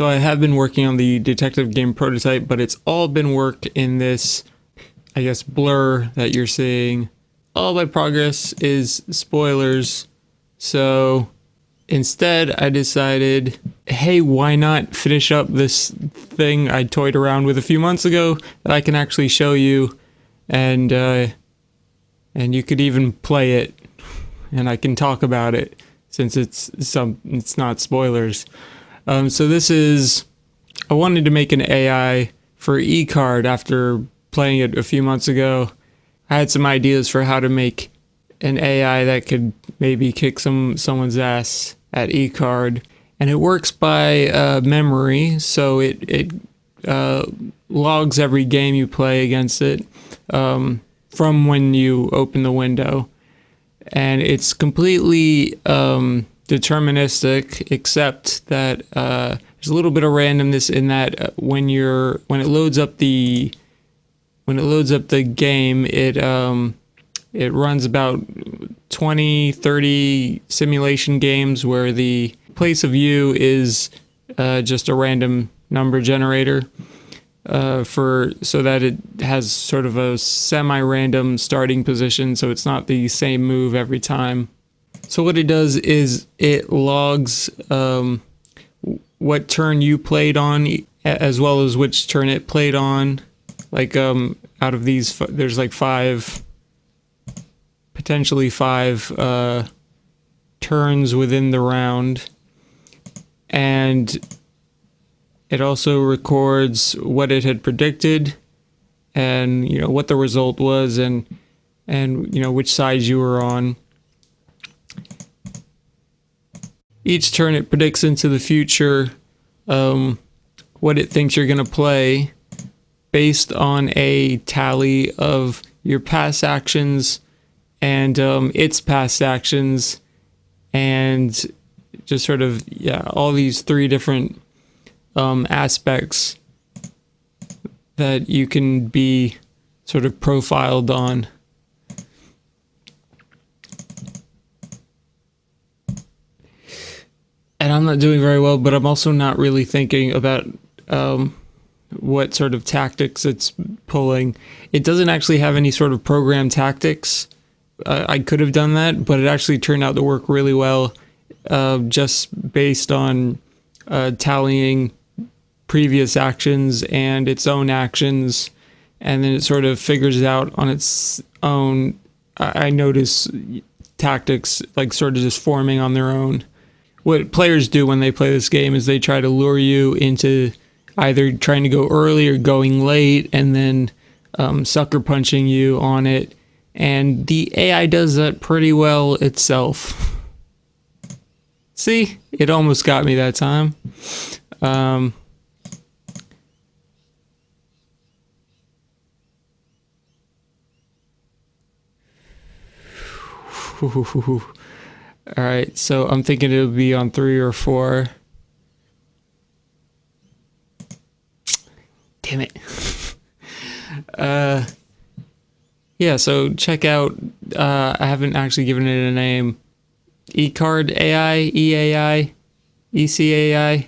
So I have been working on the detective game prototype, but it's all been worked in this, I guess, blur that you're seeing. All my progress is spoilers. So instead, I decided, hey, why not finish up this thing I toyed around with a few months ago that I can actually show you, and uh, and you could even play it, and I can talk about it since it's some it's not spoilers. Um, so this is, I wanted to make an AI for eCard after playing it a few months ago. I had some ideas for how to make an AI that could maybe kick some someone's ass at eCard, and it works by uh, memory, so it it uh, logs every game you play against it um, from when you open the window, and it's completely um, deterministic, except that uh, there's a little bit of randomness in that uh, when you're when it loads up the when it loads up the game, it um, it runs about 20, 30 simulation games where the place of view is uh, just a random number generator uh, for so that it has sort of a semi-random starting position, so it's not the same move every time. So what it does is it logs um, what turn you played on, as well as which turn it played on. Like um, out of these, there's like five, potentially five uh, turns within the round, and it also records what it had predicted, and you know what the result was, and and you know which side you were on. Each turn it predicts into the future um, what it thinks you're going to play based on a tally of your past actions and um, its past actions and just sort of yeah all these three different um, aspects that you can be sort of profiled on. and I'm not doing very well, but I'm also not really thinking about um, what sort of tactics it's pulling. It doesn't actually have any sort of program tactics. Uh, I could have done that, but it actually turned out to work really well uh, just based on uh, tallying previous actions and its own actions. And then it sort of figures it out on its own. I, I notice tactics like sort of just forming on their own what players do when they play this game is they try to lure you into either trying to go early or going late and then um, sucker punching you on it. And the AI does that pretty well itself. See, it almost got me that time. Um, All right, so I'm thinking it'll be on three or four. Damn it. uh, yeah, so check out, uh, I haven't actually given it a name. eCard AI, EAI, ECAI.